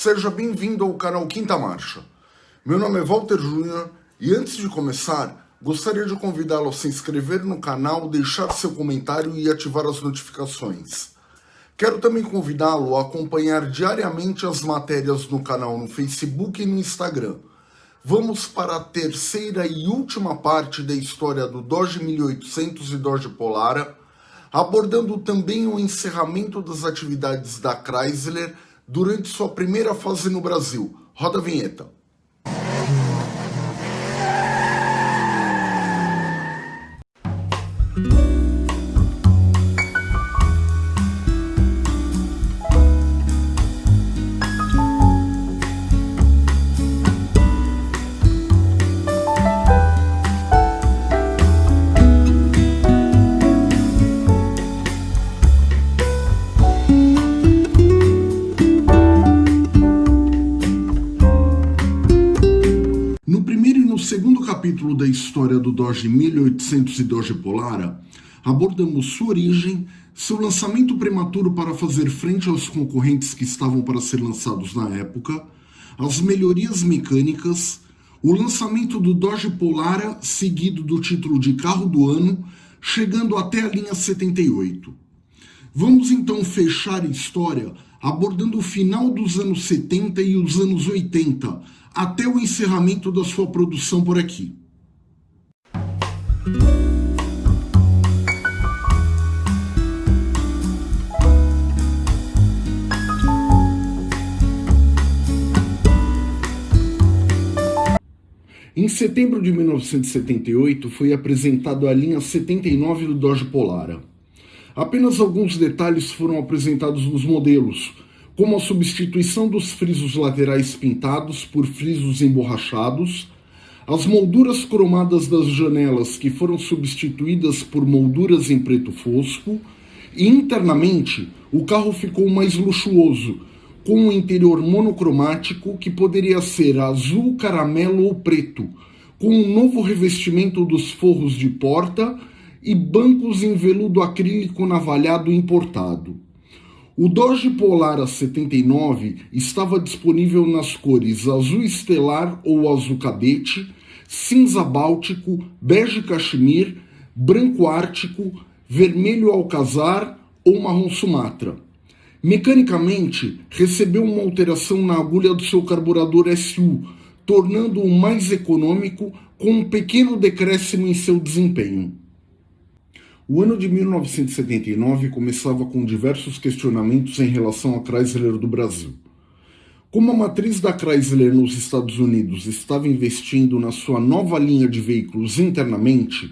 Seja bem-vindo ao canal Quinta Marcha. Meu nome é Walter Júnior e antes de começar, gostaria de convidá-lo a se inscrever no canal, deixar seu comentário e ativar as notificações. Quero também convidá-lo a acompanhar diariamente as matérias no canal no Facebook e no Instagram. Vamos para a terceira e última parte da história do Doge 1800 e Doge Polara, abordando também o encerramento das atividades da Chrysler durante sua primeira fase no Brasil. Roda a vinheta. História do Doge 1800 e Doge Polara, abordamos sua origem, seu lançamento prematuro para fazer frente aos concorrentes que estavam para ser lançados na época, as melhorias mecânicas, o lançamento do Doge Polara, seguido do título de carro do ano, chegando até a linha 78. Vamos então fechar a história abordando o final dos anos 70 e os anos 80, até o encerramento da sua produção por aqui. Em setembro de 1978 foi apresentado a linha 79 do Dodge Polara. Apenas alguns detalhes foram apresentados nos modelos, como a substituição dos frisos laterais pintados por frisos emborrachados, as molduras cromadas das janelas que foram substituídas por molduras em preto fosco, e internamente o carro ficou mais luxuoso, com um interior monocromático que poderia ser azul, caramelo ou preto, com um novo revestimento dos forros de porta e bancos em veludo acrílico navalhado importado. O Dodge Polara 79 estava disponível nas cores azul estelar ou azul cadete, cinza báltico, bege cachemir, branco ártico, vermelho alcazar ou marrom sumatra. Mecanicamente, recebeu uma alteração na agulha do seu carburador SU, tornando-o mais econômico com um pequeno decréscimo em seu desempenho. O ano de 1979 começava com diversos questionamentos em relação à Chrysler do Brasil. Como a matriz da Chrysler nos Estados Unidos estava investindo na sua nova linha de veículos internamente,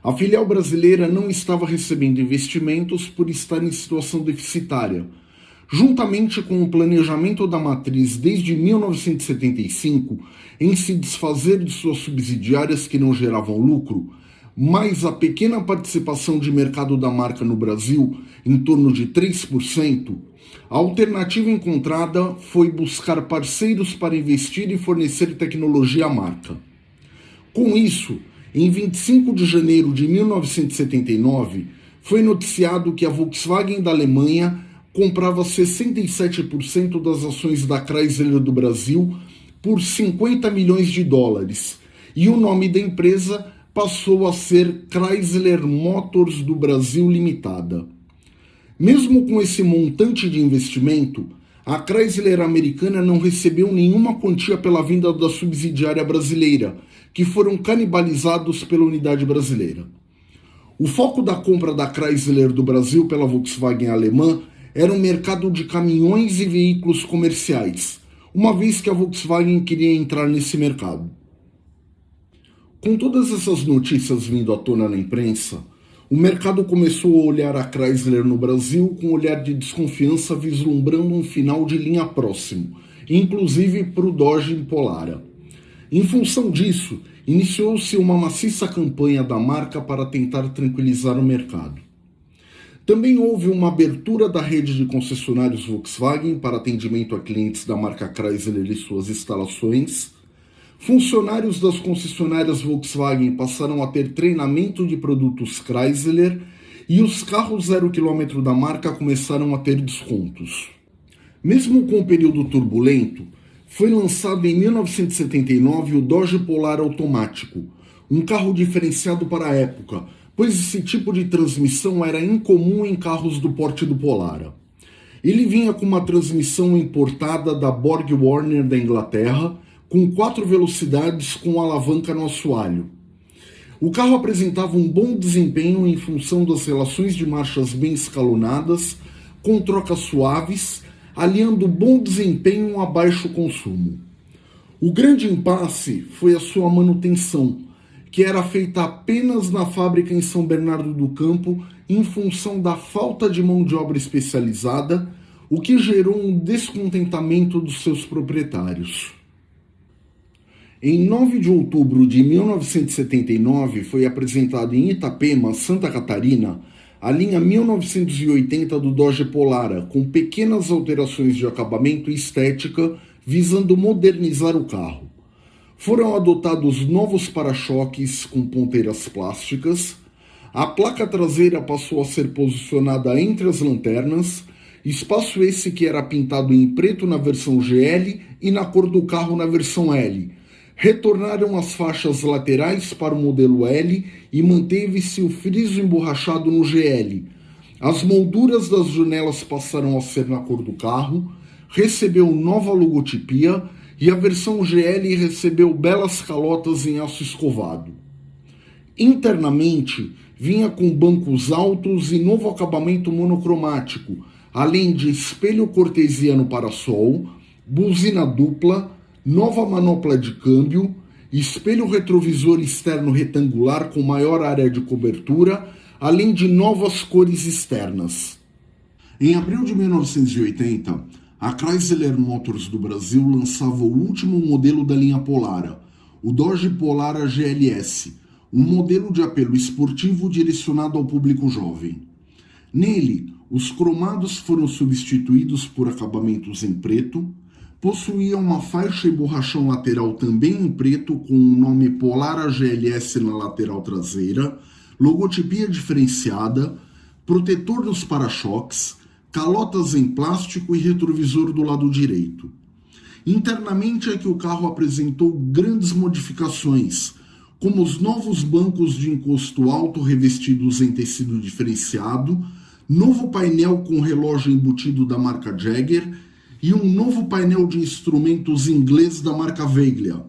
a filial brasileira não estava recebendo investimentos por estar em situação deficitária, juntamente com o planejamento da matriz desde 1975 em se desfazer de suas subsidiárias que não geravam lucro, mais a pequena participação de mercado da marca no Brasil, em torno de 3%, a alternativa encontrada foi buscar parceiros para investir e fornecer tecnologia à marca. Com isso, em 25 de janeiro de 1979, foi noticiado que a Volkswagen da Alemanha comprava 67% das ações da Chrysler do Brasil por 50 milhões de dólares, e o nome da empresa passou a ser Chrysler Motors do Brasil Limitada. Mesmo com esse montante de investimento, a Chrysler americana não recebeu nenhuma quantia pela venda da subsidiária brasileira, que foram canibalizados pela unidade brasileira. O foco da compra da Chrysler do Brasil pela Volkswagen alemã era o mercado de caminhões e veículos comerciais, uma vez que a Volkswagen queria entrar nesse mercado. Com todas essas notícias vindo à tona na imprensa, o mercado começou a olhar a Chrysler no Brasil com um olhar de desconfiança vislumbrando um final de linha próximo, inclusive para o Dodge Polara. Em função disso, iniciou-se uma maciça campanha da marca para tentar tranquilizar o mercado. Também houve uma abertura da rede de concessionários Volkswagen para atendimento a clientes da marca Chrysler e suas instalações, Funcionários das concessionárias Volkswagen passaram a ter treinamento de produtos Chrysler e os carros zero quilômetro da marca começaram a ter descontos. Mesmo com o período turbulento, foi lançado em 1979 o Dodge Polar automático, um carro diferenciado para a época, pois esse tipo de transmissão era incomum em carros do porte do Polara. Ele vinha com uma transmissão importada da Borg Warner da Inglaterra, com quatro velocidades com alavanca no assoalho. O carro apresentava um bom desempenho em função das relações de marchas bem escalonadas, com trocas suaves, aliando bom desempenho a baixo consumo. O grande impasse foi a sua manutenção, que era feita apenas na fábrica em São Bernardo do Campo em função da falta de mão de obra especializada, o que gerou um descontentamento dos seus proprietários. Em 9 de outubro de 1979 foi apresentado em Itapema, Santa Catarina, a linha 1980 do Dodge Polara, com pequenas alterações de acabamento e estética visando modernizar o carro. Foram adotados novos para-choques com ponteiras plásticas, a placa traseira passou a ser posicionada entre as lanternas, espaço esse que era pintado em preto na versão GL e na cor do carro na versão L. Retornaram as faixas laterais para o modelo L e manteve-se o friso emborrachado no GL. As molduras das janelas passaram a ser na cor do carro, recebeu nova logotipia e a versão GL recebeu belas calotas em aço escovado. Internamente, vinha com bancos altos e novo acabamento monocromático, além de espelho cortesiano para sol, buzina dupla, nova manopla de câmbio, espelho retrovisor externo retangular com maior área de cobertura, além de novas cores externas. Em abril de 1980, a Chrysler Motors do Brasil lançava o último modelo da linha Polara, o Dodge Polara GLS, um modelo de apelo esportivo direcionado ao público jovem. Nele, os cromados foram substituídos por acabamentos em preto, possuía uma faixa e borrachão lateral também em preto com o nome Polara GLS na lateral traseira, logotipia diferenciada, protetor dos para-choques, calotas em plástico e retrovisor do lado direito. Internamente é que o carro apresentou grandes modificações, como os novos bancos de encosto alto revestidos em tecido diferenciado, novo painel com relógio embutido da marca Jagger e um novo painel de instrumentos inglês da marca Veglia.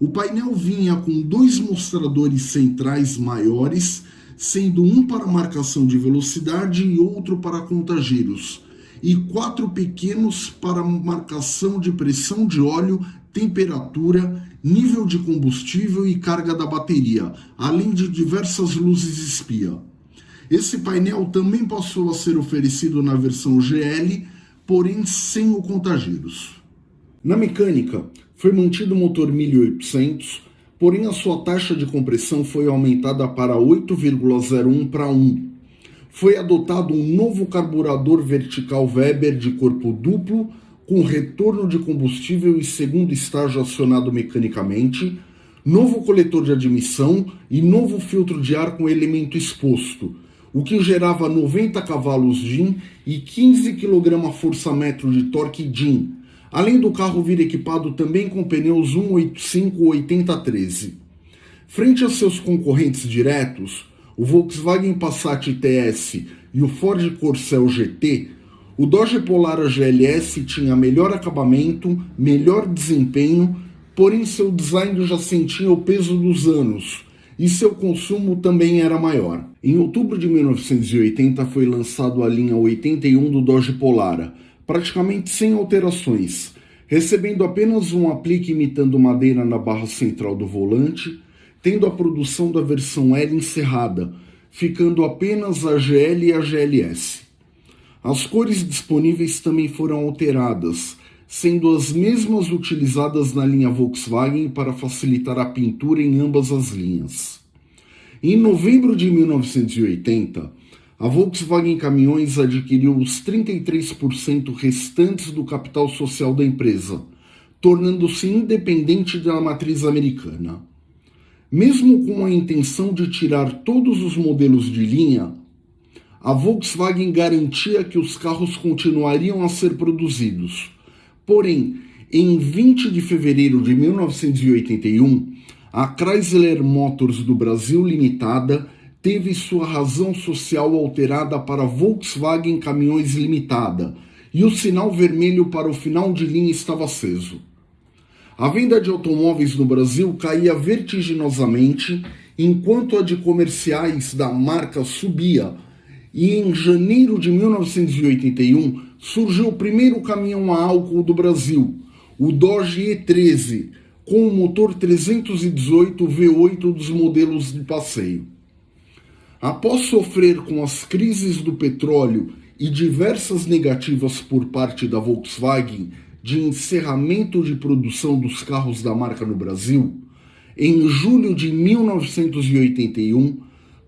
O painel vinha com dois mostradores centrais maiores, sendo um para marcação de velocidade e outro para contagiros, e quatro pequenos para marcação de pressão de óleo, temperatura nível de combustível e carga da bateria, além de diversas luzes espia. Esse painel também passou a ser oferecido na versão GL, porém sem o contagiros. Na mecânica, foi mantido o motor 1800, porém a sua taxa de compressão foi aumentada para 8,01 para 1. Foi adotado um novo carburador vertical Weber de corpo duplo com retorno de combustível e segundo estágio acionado mecanicamente, novo coletor de admissão e novo filtro de ar com elemento exposto, o que gerava 90 cavalos DIN e 15 kgfm de torque DIN, além do carro vir equipado também com pneus 185-8013. Frente a seus concorrentes diretos, o Volkswagen Passat TS e o Ford Corcel GT, o Dodge Polara GLS tinha melhor acabamento, melhor desempenho, porém seu design já sentia o peso dos anos e seu consumo também era maior. Em outubro de 1980 foi lançado a linha 81 do Dodge Polara, praticamente sem alterações, recebendo apenas um aplique imitando madeira na barra central do volante, tendo a produção da versão L encerrada, ficando apenas a GL e a GLS. As cores disponíveis também foram alteradas, sendo as mesmas utilizadas na linha Volkswagen para facilitar a pintura em ambas as linhas. Em novembro de 1980, a Volkswagen Caminhões adquiriu os 33% restantes do capital social da empresa, tornando-se independente da matriz americana. Mesmo com a intenção de tirar todos os modelos de linha, a Volkswagen garantia que os carros continuariam a ser produzidos. Porém, em 20 de fevereiro de 1981, a Chrysler Motors do Brasil Limitada teve sua razão social alterada para Volkswagen Caminhões Limitada e o sinal vermelho para o final de linha estava aceso. A venda de automóveis no Brasil caía vertiginosamente enquanto a de comerciais da marca subia. E em janeiro de 1981 surgiu o primeiro caminhão a álcool do Brasil, o Dodge E13, com o motor 318 V8 dos modelos de passeio. Após sofrer com as crises do petróleo e diversas negativas por parte da Volkswagen de encerramento de produção dos carros da marca no Brasil, em julho de 1981,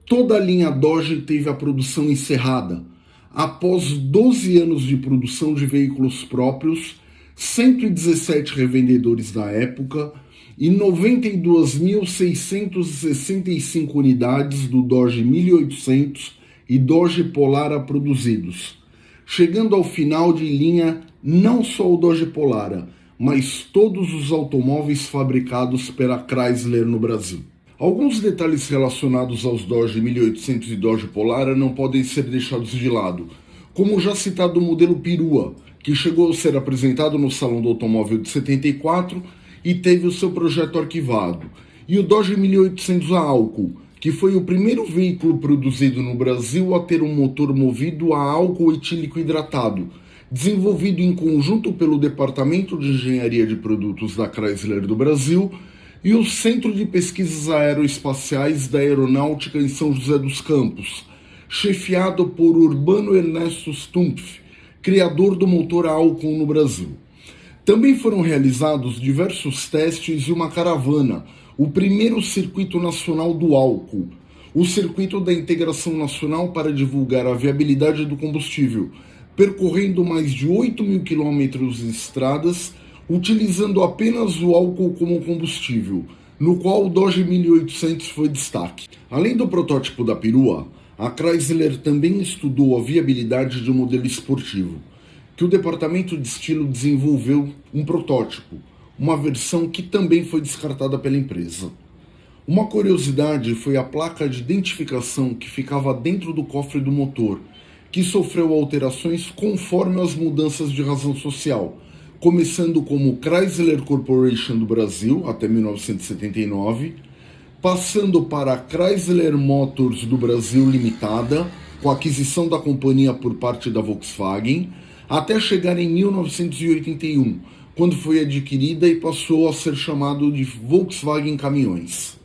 toda a linha Dodge teve a produção encerrada, após 12 anos de produção de veículos próprios 117 revendedores da época e 92.665 unidades do Dodge 1800 e Dodge Polara produzidos, chegando ao final de linha não só o Dodge Polara, mas todos os automóveis fabricados pela Chrysler no Brasil. Alguns detalhes relacionados aos Dodge 1800 e Dodge Polara não podem ser deixados de lado, como já citado o modelo Perua, que chegou a ser apresentado no Salão do Automóvel de 74 e teve o seu projeto arquivado, e o Dodge 1800 a álcool, que foi o primeiro veículo produzido no Brasil a ter um motor movido a álcool etílico hidratado, desenvolvido em conjunto pelo Departamento de Engenharia de Produtos da Chrysler do Brasil e o Centro de Pesquisas Aeroespaciais da Aeronáutica em São José dos Campos, chefiado por Urbano Ernesto Stumpf, criador do motor álcool no Brasil. Também foram realizados diversos testes e uma caravana, o primeiro circuito nacional do álcool, o circuito da integração nacional para divulgar a viabilidade do combustível, percorrendo mais de 8 mil quilômetros de estradas, utilizando apenas o álcool como combustível, no qual o Dodge 1800 foi destaque. Além do protótipo da perua, a Chrysler também estudou a viabilidade de um modelo esportivo, que o departamento de estilo desenvolveu um protótipo, uma versão que também foi descartada pela empresa. Uma curiosidade foi a placa de identificação que ficava dentro do cofre do motor, que sofreu alterações conforme as mudanças de razão social, começando como Chrysler Corporation do Brasil até 1979 passando para a Chrysler Motors do Brasil Limitada, com a aquisição da companhia por parte da Volkswagen, até chegar em 1981, quando foi adquirida e passou a ser chamado de Volkswagen Caminhões.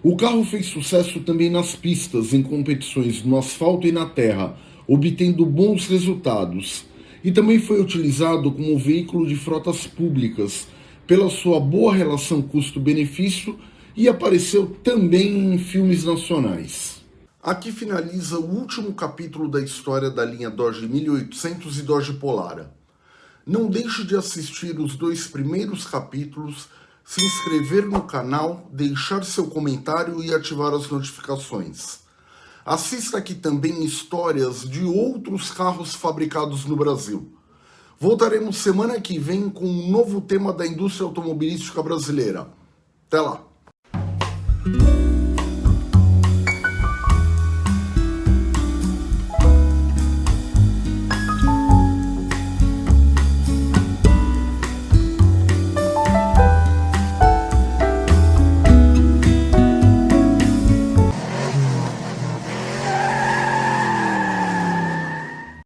O carro fez sucesso também nas pistas, em competições no asfalto e na terra, obtendo bons resultados, e também foi utilizado como veículo de frotas públicas, pela sua boa relação custo-benefício e apareceu também em filmes nacionais. Aqui finaliza o último capítulo da história da linha Dodge 1800 e Dodge Polara. Não deixe de assistir os dois primeiros capítulos, se inscrever no canal, deixar seu comentário e ativar as notificações. Assista aqui também histórias de outros carros fabricados no Brasil. Voltaremos semana que vem com um novo tema da indústria automobilística brasileira. Até lá! Thank you.